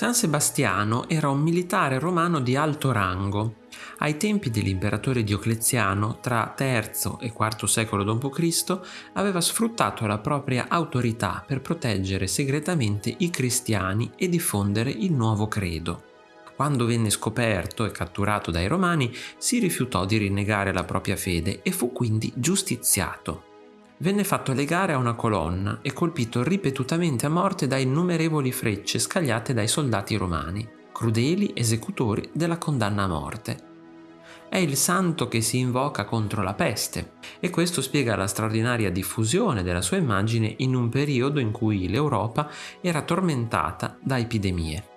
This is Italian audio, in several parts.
San Sebastiano era un militare romano di alto rango. Ai tempi dell'imperatore Diocleziano, tra III e IV secolo d.C., aveva sfruttato la propria autorità per proteggere segretamente i cristiani e diffondere il nuovo credo. Quando venne scoperto e catturato dai romani, si rifiutò di rinnegare la propria fede e fu quindi giustiziato venne fatto legare a una colonna e colpito ripetutamente a morte da innumerevoli frecce scagliate dai soldati romani, crudeli esecutori della condanna a morte. È il santo che si invoca contro la peste e questo spiega la straordinaria diffusione della sua immagine in un periodo in cui l'Europa era tormentata da epidemie.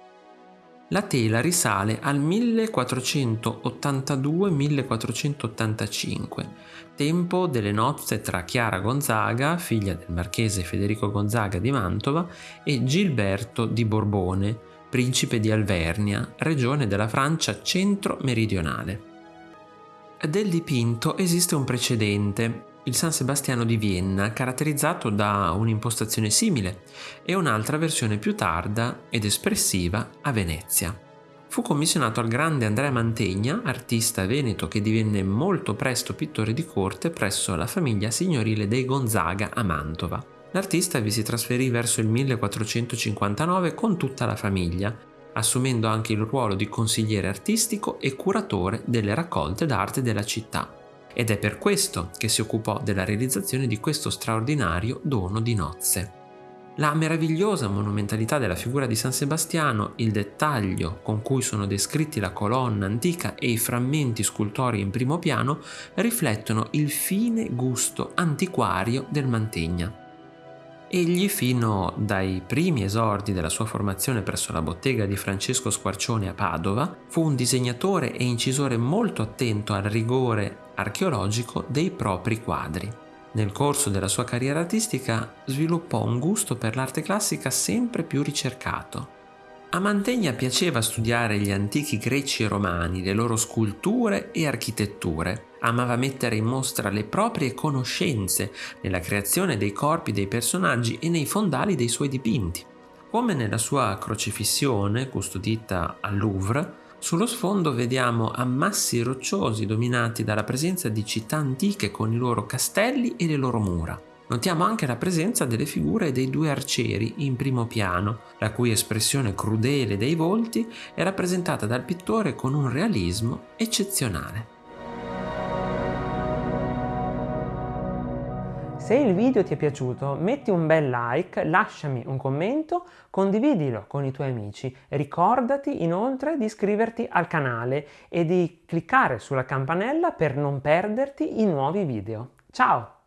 La tela risale al 1482-1485, tempo delle nozze tra Chiara Gonzaga, figlia del marchese Federico Gonzaga di Mantova, e Gilberto di Borbone, principe di Alvernia, regione della Francia centro-meridionale. Del dipinto esiste un precedente, il San Sebastiano di Vienna, caratterizzato da un'impostazione simile, e un'altra versione più tarda ed espressiva a Venezia. Fu commissionato al grande Andrea Mantegna, artista veneto che divenne molto presto pittore di corte presso la famiglia signorile dei Gonzaga a Mantova. L'artista vi si trasferì verso il 1459 con tutta la famiglia, assumendo anche il ruolo di consigliere artistico e curatore delle raccolte d'arte della città ed è per questo che si occupò della realizzazione di questo straordinario dono di nozze. La meravigliosa monumentalità della figura di San Sebastiano, il dettaglio con cui sono descritti la colonna antica e i frammenti scultori in primo piano riflettono il fine gusto antiquario del Mantegna. Egli, fino dai primi esordi della sua formazione presso la bottega di Francesco Squarcione a Padova, fu un disegnatore e incisore molto attento al rigore archeologico dei propri quadri. Nel corso della sua carriera artistica sviluppò un gusto per l'arte classica sempre più ricercato. A Mantegna piaceva studiare gli antichi greci e romani, le loro sculture e architetture. Amava mettere in mostra le proprie conoscenze nella creazione dei corpi dei personaggi e nei fondali dei suoi dipinti. Come nella sua crocifissione, custodita al Louvre, sullo sfondo vediamo ammassi rocciosi dominati dalla presenza di città antiche con i loro castelli e le loro mura. Notiamo anche la presenza delle figure dei due arcieri in primo piano, la cui espressione crudele dei volti è rappresentata dal pittore con un realismo eccezionale. Se il video ti è piaciuto metti un bel like, lasciami un commento, condividilo con i tuoi amici. Ricordati inoltre di iscriverti al canale e di cliccare sulla campanella per non perderti i nuovi video. Ciao!